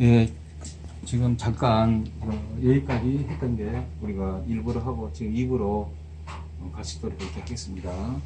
예, 지금 잠깐 어, 여기까지 했던 게 우리가 일부러 하고 지금 2부로 같이 또 이렇게 하겠습니다.